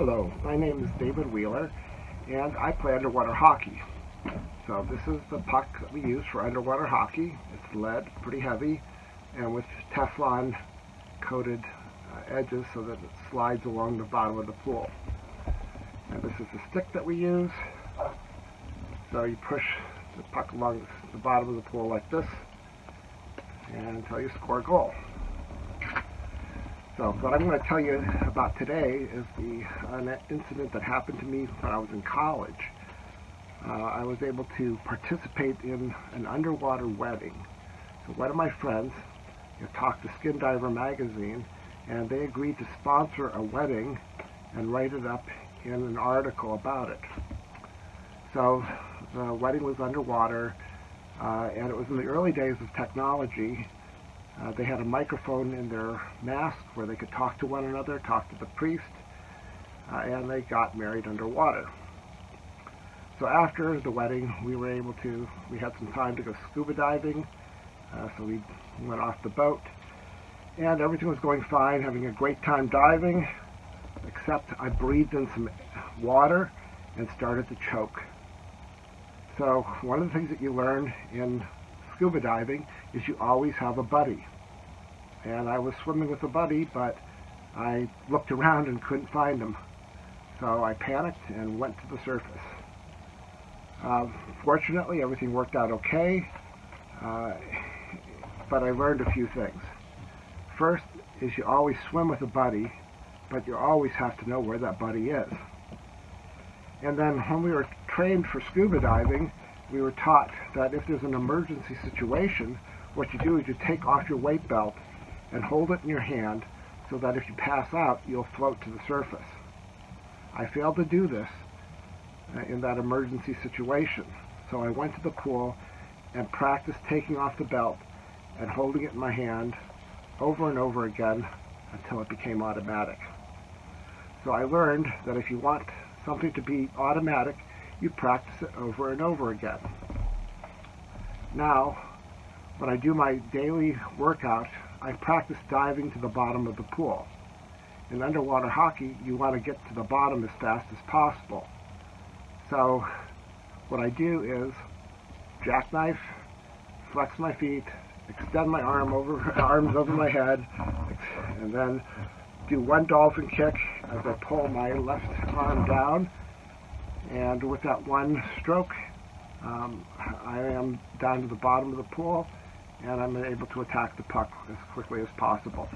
Hello, my name is David Wheeler, and I play underwater hockey. So this is the puck that we use for underwater hockey. It's lead, pretty heavy, and with Teflon coated uh, edges so that it slides along the bottom of the pool. And this is the stick that we use. So you push the puck along the bottom of the pool like this, and until you score a goal. So what I'm going to tell you about today is the an incident that happened to me when I was in college. Uh, I was able to participate in an underwater wedding. So one of my friends you know, talked to Skin Diver magazine and they agreed to sponsor a wedding and write it up in an article about it. So the wedding was underwater uh, and it was in the early days of technology uh, they had a microphone in their mask where they could talk to one another, talk to the priest, uh, and they got married underwater. So after the wedding, we were able to, we had some time to go scuba diving, uh, so we went off the boat, and everything was going fine, having a great time diving, except I breathed in some water and started to choke. So one of the things that you learn in scuba diving is you always have a buddy. And I was swimming with a buddy, but I looked around and couldn't find him. So I panicked and went to the surface. Uh, fortunately, everything worked out okay, uh, but I learned a few things. First is you always swim with a buddy, but you always have to know where that buddy is. And then when we were trained for scuba diving, we were taught that if there's an emergency situation, what you do is you take off your weight belt and hold it in your hand so that if you pass out, you'll float to the surface. I failed to do this uh, in that emergency situation. So I went to the pool and practiced taking off the belt and holding it in my hand over and over again until it became automatic. So I learned that if you want something to be automatic, you practice it over and over again. Now, when I do my daily workout, I practice diving to the bottom of the pool. In underwater hockey, you want to get to the bottom as fast as possible. So what I do is jackknife, flex my feet, extend my arm over arms over my head, and then do one dolphin kick as I pull my left arm down and with that one stroke, um, I am down to the bottom of the pool and I'm able to attack the puck as quickly as possible.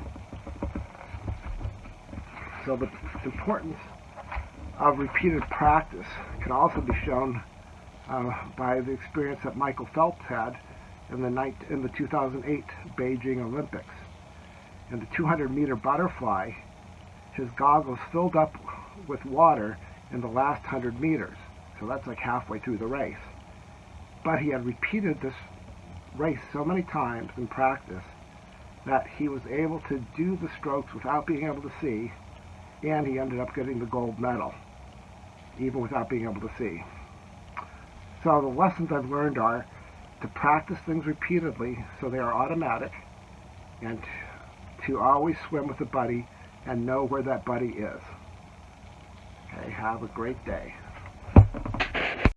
So the importance of repeated practice can also be shown uh, by the experience that Michael Phelps had in the, night, in the 2008 Beijing Olympics. In the 200 meter butterfly, his goggles filled up with water in the last 100 meters. So that's like halfway through the race. But he had repeated this race so many times in practice that he was able to do the strokes without being able to see, and he ended up getting the gold medal, even without being able to see. So the lessons I've learned are to practice things repeatedly so they are automatic, and to always swim with a buddy and know where that buddy is. Okay, have a great day.